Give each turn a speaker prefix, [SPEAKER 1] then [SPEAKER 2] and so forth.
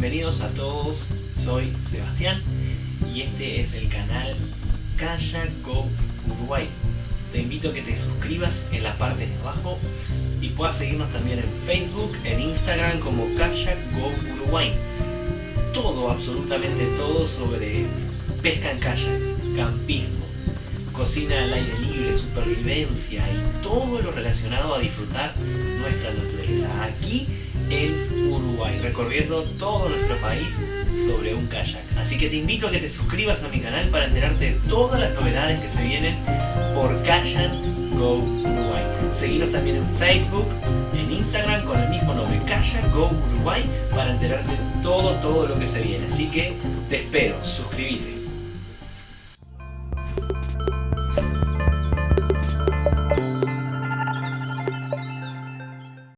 [SPEAKER 1] bienvenidos a todos, soy Sebastián y este es el canal Kayak Go Uruguay. Te invito a que te suscribas en la parte de abajo y puedas seguirnos también en Facebook, en Instagram como Kayak Go Uruguay. Todo, absolutamente todo sobre pesca en kayak, campismo, cocina al aire libre, supervivencia y todo lo relacionado a disfrutar nuestra naturaleza aquí en Uruguay, recorriendo todo nuestro país sobre un kayak. Así que te invito a que te suscribas a mi canal para enterarte de todas las novedades que se vienen por Kayak Go Uruguay. Seguinos también en Facebook, en Instagram con el mismo nombre, Kayak Go Uruguay, para enterarte de todo, todo lo que se viene. Así que te espero, suscríbete.